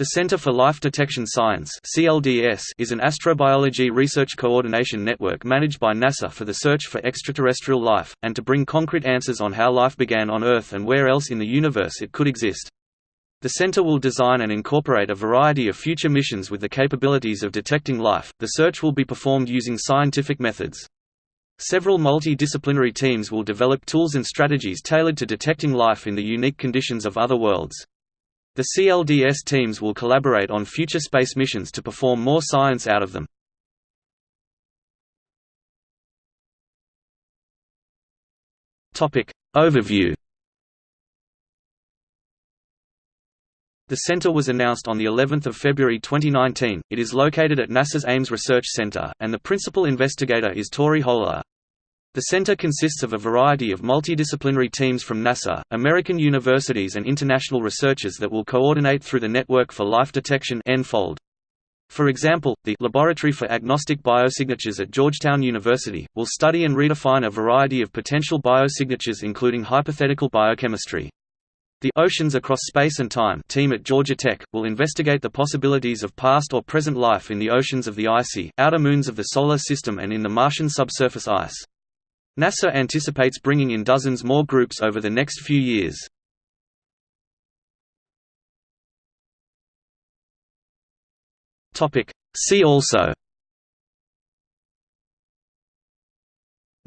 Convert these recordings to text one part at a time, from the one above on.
The Center for Life Detection Science is an astrobiology research coordination network managed by NASA for the search for extraterrestrial life and to bring concrete answers on how life began on Earth and where else in the universe it could exist. The center will design and incorporate a variety of future missions with the capabilities of detecting life. The search will be performed using scientific methods. Several multidisciplinary teams will develop tools and strategies tailored to detecting life in the unique conditions of other worlds. The CLDS teams will collaborate on future space missions to perform more science out of them. Overview The center was announced on the 11th of February 2019. It is located at NASA's Ames Research Center, and the principal investigator is Tori Hoehler. The center consists of a variety of multidisciplinary teams from NASA, American universities and international researchers that will coordinate through the Network for Life Detection (NFOLD). For example, the Laboratory for Agnostic Biosignatures at Georgetown University, will study and redefine a variety of potential biosignatures including hypothetical biochemistry. The Oceans Across Space and Time team at Georgia Tech, will investigate the possibilities of past or present life in the oceans of the icy, outer moons of the Solar System and in the Martian subsurface ice. NASA anticipates bringing in dozens more groups over the next few years. See also.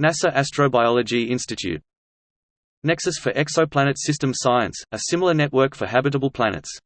NASA Astrobiology Institute. Nexus for Exoplanet System Science, a similar network for habitable planets